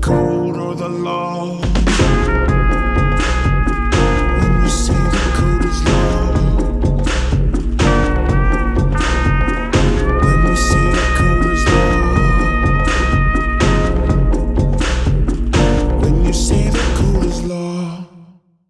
cold or the law.